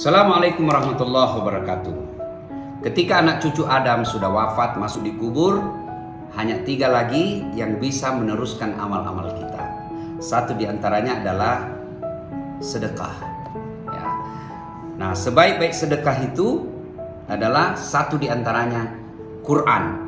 Assalamualaikum warahmatullahi wabarakatuh. Ketika anak cucu Adam sudah wafat masuk di kubur, hanya tiga lagi yang bisa meneruskan amal-amal kita. Satu di antaranya adalah sedekah. Ya. Nah, sebaik-baik sedekah itu adalah satu di antaranya Quran.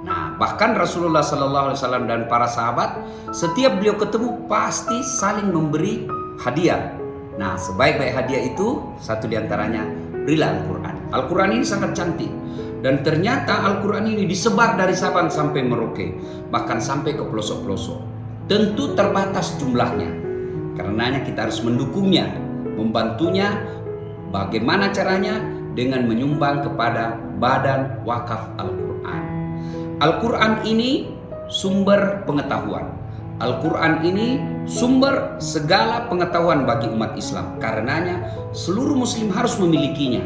Nah, bahkan Rasulullah Sallallahu Alaihi Wasallam dan para sahabat setiap beliau ketemu pasti saling memberi hadiah Nah, sebaik-baik hadiah itu satu di antaranya berilah Al-Quran. Al-Quran ini sangat cantik. Dan ternyata Al-Quran ini disebar dari Sabang sampai Merauke. Bahkan sampai ke pelosok-pelosok. Tentu terbatas jumlahnya. Karenanya kita harus mendukungnya. Membantunya. Bagaimana caranya? Dengan menyumbang kepada Badan Wakaf Al-Quran. Al-Quran ini sumber pengetahuan. Al-Quran ini sumber segala pengetahuan bagi umat Islam. Karenanya seluruh muslim harus memilikinya.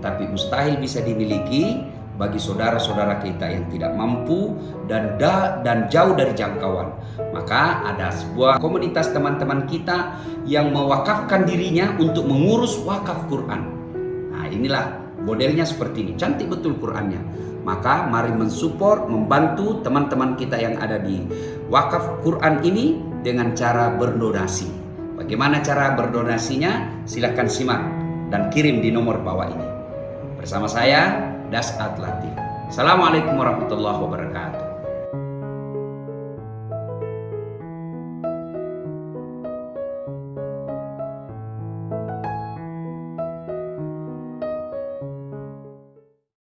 Tapi mustahil bisa dimiliki bagi saudara-saudara kita yang tidak mampu dan da, dan jauh dari jangkauan. Maka ada sebuah komunitas teman-teman kita yang mewakafkan dirinya untuk mengurus wakaf Quran. Nah inilah modelnya seperti ini. Cantik betul Qurannya. Maka mari mensupport, membantu teman-teman kita yang ada di wakaf Quran ini dengan cara berdonasi. Bagaimana cara berdonasinya? Silahkan simak dan kirim di nomor bawah ini. Bersama saya, Das Latif. Assalamualaikum warahmatullahi wabarakatuh.